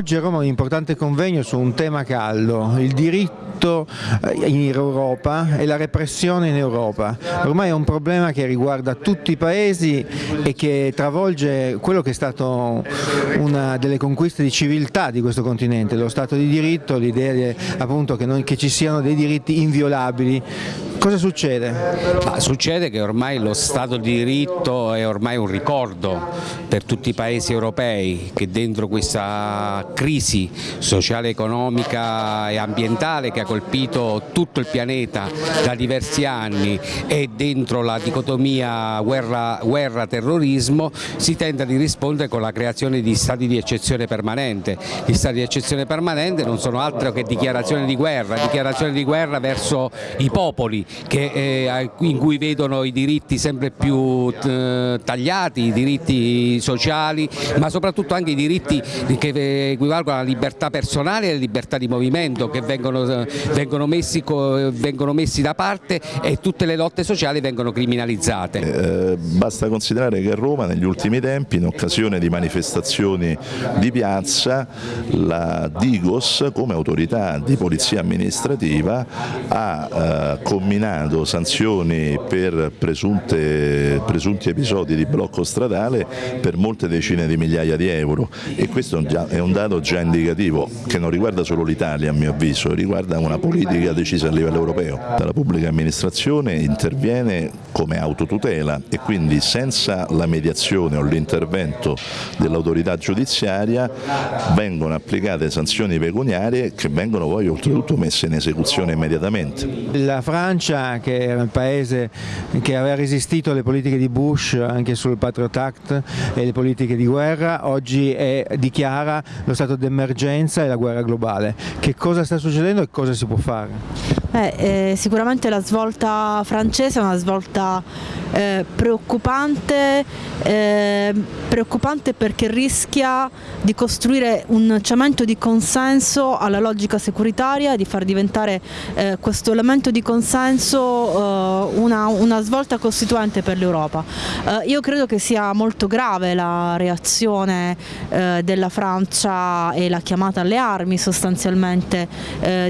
Oggi a Roma un importante convegno su un tema caldo, il diritto eh, in Europa e la repressione in Europa. Ormai è un problema che riguarda tutti i paesi e che travolge quello che è stato una delle conquiste di civiltà di questo continente, lo Stato di diritto, l'idea appunto che, non, che ci siano dei diritti inviolabili Cosa succede? Ma succede che ormai lo Stato di diritto è ormai un ricordo per tutti i paesi europei che dentro questa crisi sociale, economica e ambientale che ha colpito tutto il pianeta da diversi anni e dentro la dicotomia guerra-terrorismo si tenta di rispondere con la creazione di stati di eccezione permanente. Gli stati di eccezione permanente non sono altro che dichiarazioni di guerra, dichiarazioni di guerra verso i popoli che, eh, in cui vedono i diritti sempre più eh, tagliati, i diritti sociali, ma soprattutto anche i diritti che equivalgono alla libertà personale e alla libertà di movimento che vengono, vengono, messi, vengono messi, da parte e tutte le lotte sociali vengono criminalizzate. Eh, basta considerare che a Roma negli ultimi tempi in occasione di manifestazioni di piazza la Digos come autorità di polizia amministrativa ha eh, determinato sanzioni per presunte, presunti episodi di blocco stradale per molte decine di migliaia di euro e questo è un dato già indicativo che non riguarda solo l'Italia a mio avviso, riguarda una politica decisa a livello europeo. La pubblica amministrazione interviene come autotutela e quindi senza la mediazione o l'intervento dell'autorità giudiziaria vengono applicate sanzioni pecuniarie che vengono poi oltretutto messe in esecuzione immediatamente. La Francia che era il paese che aveva resistito alle politiche di Bush anche sul Patriot Act e le politiche di guerra, oggi è, dichiara lo stato d'emergenza e la guerra globale. Che cosa sta succedendo e cosa si ze op varen. Eh, eh, sicuramente la svolta francese è una svolta eh, preoccupante, eh, preoccupante perché rischia di costruire un cemento di consenso alla logica securitaria, di far diventare eh, questo elemento di consenso eh, una, una, svolta costituente per l'Europa. io credo che sia molto grave la reazione della Francia e la chiamata alle armi sostanzialmente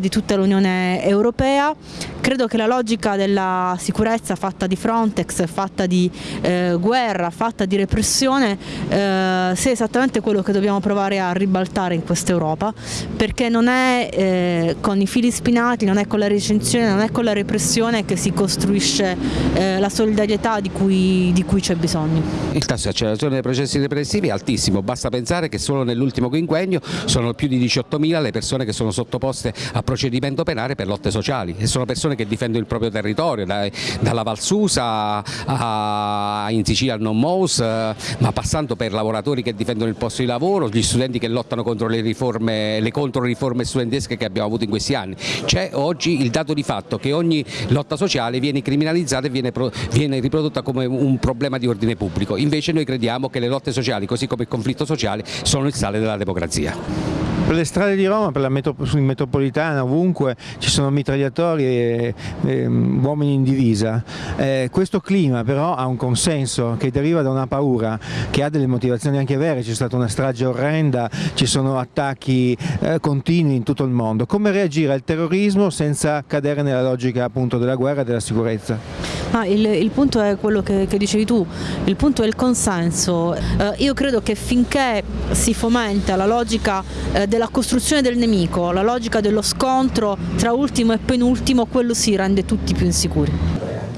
di tutta l'Unione Europea europea. Credo che la logica della sicurezza fatta di Frontex, fatta di eh, guerra, fatta di repressione eh, sia esattamente quello che dobbiamo provare a ribaltare in questa Europa perché non è eh, con i fili spinati, non è con la recensione, non è con la repressione che si costruisce eh, la solidarietà di cui, di cui c'è bisogno. Il tasso di accelerazione dei processi repressivi è altissimo, basta pensare che solo nell'ultimo quinquennio sono più di 18.000 le persone che sono sottoposte a procedimento penale per lotte sociali sociali e sono persone che difendono il proprio territorio, dai, dalla Valsusa a, in Sicilia al Non Mous, eh, ma passando per lavoratori che difendono il posto di lavoro, gli studenti che lottano contro le riforme, le controriforme studentesche che abbiamo avuto in questi anni. C'è oggi il dato di fatto che ogni lotta sociale viene criminalizzata e viene, viene riprodotta come un problema di ordine pubblico, invece noi crediamo che le lotte sociali, così come il conflitto sociale, sono il sale della democrazia. Per le strade di Roma, per la metro, metropolitana, ovunque ci sono mitragliatori e, e uomini in divisa. Eh, questo clima però ha un consenso che deriva da una paura, che ha delle motivazioni anche vere, c'è stata una strage orrenda, ci sono attacchi eh, continui in tutto il mondo. Come reagire al terrorismo senza cadere nella logica appunto della guerra e della sicurezza? Ah, il, il, punto è quello che, che, dicevi tu, il punto è il consenso. Eh, io credo che finché si fomenta la logica eh, della costruzione del nemico, la logica dello scontro tra ultimo e penultimo, quello si rende tutti più insicuri.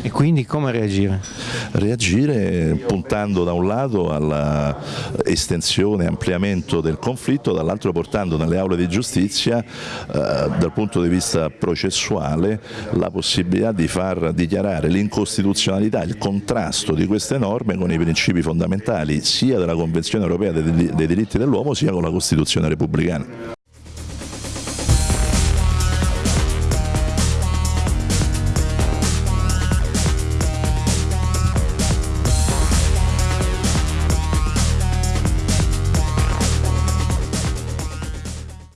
E quindi come reagire? Reagire puntando da un lato all'estensione e ampliamento del conflitto, dall'altro portando nelle aule di giustizia eh, dal punto di vista processuale la possibilità di far dichiarare l'incostituzionalità, il contrasto di queste norme con i principi fondamentali sia della Convenzione europea dei diritti dell'uomo sia con la Costituzione repubblicana.